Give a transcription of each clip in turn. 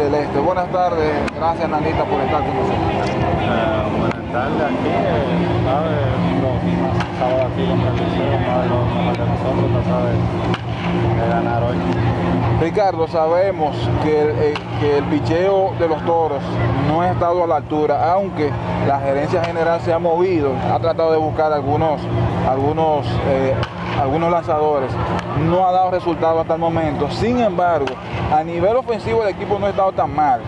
del Este. Buenas tardes, gracias Nanita por estar con nosotros. Uh, buenas tardes, aquí, eh, ¿sabes? Los aquí contra el Liceo, los de nosotros, no sabes de ganar hoy. Ricardo, sabemos que el, eh, que el picheo de los toros no ha estado a la altura, aunque la gerencia general se ha movido, ha tratado de buscar algunos, algunos, eh, algunos lanzadores, no ha dado resultado hasta el momento. Sin embargo, a nivel ofensivo el equipo no ha estado tan mal,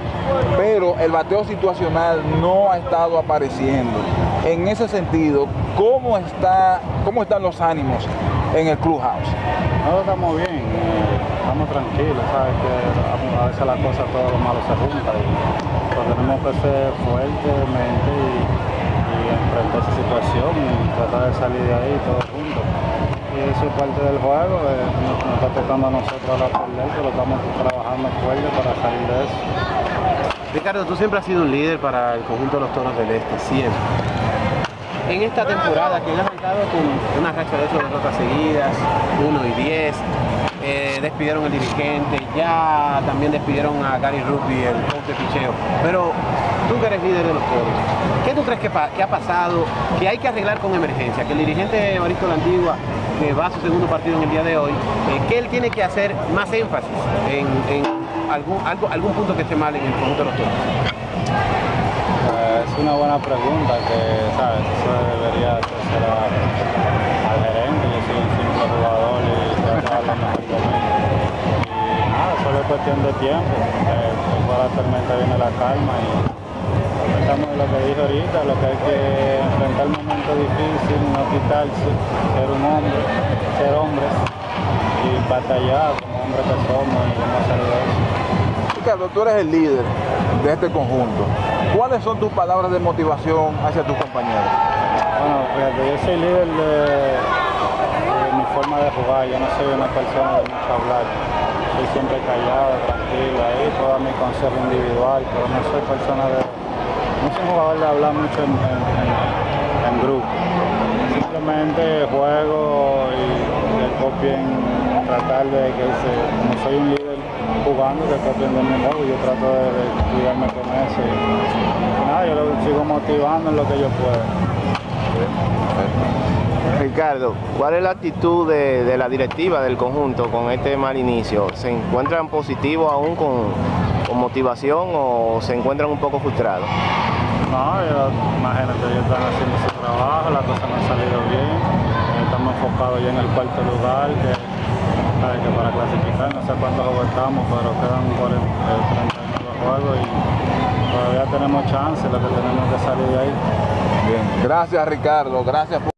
pero el bateo situacional no ha estado apareciendo. En ese sentido, ¿cómo, está, cómo están los ánimos en el clubhouse? No, estamos bien, estamos tranquilos, sabes que a veces las cosas, todo lo malo se junta y pues, tenemos que ser fuertemente y, y enfrentar esa situación y tratar de salir de ahí todos juntos. Es parte del juego, eh, nos, nos, está tocando a nosotros ahora perder, pero estamos trabajando fuerte para salir de eso. Ricardo, tú siempre has sido un líder para el conjunto de los Toros del Este, siempre. En esta temporada que han arrancado con una racha de 8 derrotas seguidas, 1 y 10, eh, despidieron al dirigente, ya también despidieron a Gary Ruby, el coach de picheo. Pero tú que eres líder de los toros, ¿qué tú crees que, ha pasado, que hay que arreglar con emergencia? Que el dirigente Evaristo La Antigua, que va a su segundo partido en el día de hoy, eh, que él tiene que hacer más énfasis en, algún, punto que esté mal en el conjunto de los toros. Eh, es una buena pregunta que, ¿sabes? Eso debería hacerse al gerente, simple jugador y trato de dar lo mejor de mí. Y nada, solo es cuestión de tiempo, eh, después de la tormenta viene la calma y estamos en lo que dije ahorita, lo que hay que enfrentar el momento difícil, no quitarse, ser un hombre, ser hombres y batallar como hombres que somos y de eso. Ricardo, tú eres el líder de este conjunto. ¿Cuáles son tus palabras de motivación hacia tus compañeros? Bueno, fíjate, yo soy líder de, yo no soy una persona de mucho hablar. Soy siempre callado, tranquilo, ahí dar mi consejo individual, pero no soy persona de... No soy jugador de hablar mucho en, grupo. Simplemente juego y que copien, tratar de que se, como soy un líder jugando, que copien de mi juego, yo trato de, cuidarme con eso. Nada, yo lo sigo motivando en lo que yo pueda. Ricardo, ¿cuál es la actitud de, de, la directiva del conjunto con este mal inicio? ¿Se encuentran positivos aún con, con motivación o se encuentran un poco frustrados? No, yo, imagínate, ellos están haciendo su trabajo, las cosas no han salido bien, estamos enfocados ya en el cuarto lugar, que, que para clasificar no sé cuántos juegos estamos, pero quedan 40, 39 juegos y todavía tenemos chance, lo que tenemos que salir de ahí. Bien, gracias Ricardo, gracias por